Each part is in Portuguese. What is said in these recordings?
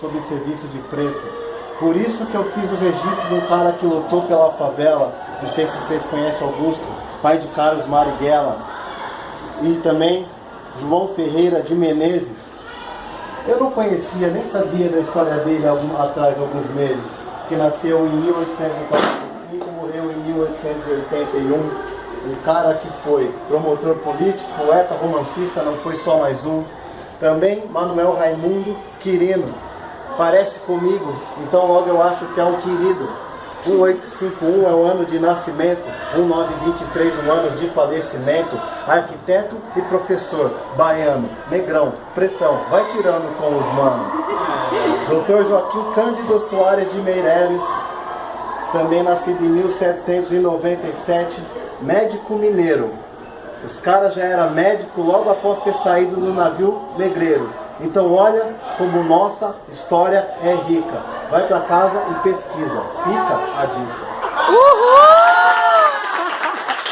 Sob serviço de preto. Por isso que eu fiz o registro de um cara que lutou pela favela. Não sei se vocês conhecem Augusto, pai de Carlos Marighella. E também João Ferreira de Menezes. Eu não conhecia, nem sabia da história dele algum, atrás alguns meses. Que nasceu em 1845, morreu em 1881 um cara que foi promotor político, poeta, romancista, não foi só mais um. Também Manuel Raimundo Quirino, parece comigo, então logo eu acho que é um querido. 1851 é o ano de nascimento, 1923 um ano de falecimento, arquiteto e professor, baiano, negrão, pretão, vai tirando com os manos. Doutor Joaquim Cândido Soares de Meireles, também nascido em 1797, médico mineiro. Os caras já era médico logo após ter saído do navio negreiro. Então olha como nossa história é rica. Vai para casa e pesquisa. Fica a dica. Uhul!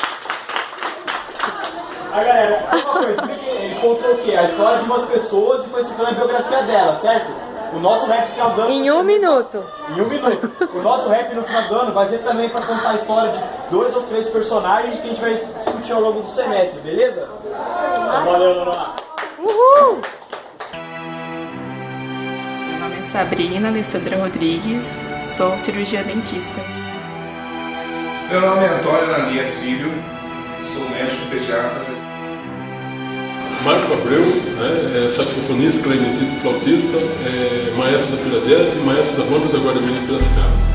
A galera, uma coisa, ele contou o quê? A história de umas pessoas e foi citando a biografia dela, certo? O nosso rap final do ano... Em um minuto. Em um minuto. O nosso rap no final do ano vai ser também para contar a história de dois ou três personagens que a gente vai discutir ao longo do semestre, beleza? Valeu, Nonoá. Uhul! Sabrina Alessandra Rodrigues, sou cirurgia dentista. Meu nome é Antônio Ananias Filho, sou médico pediatra. Marco Abreu, né, é saxofonista, clarinetista e flautista, é maestro da Pira Jazz e maestro da banda da Guarda Mirim Piracicaba.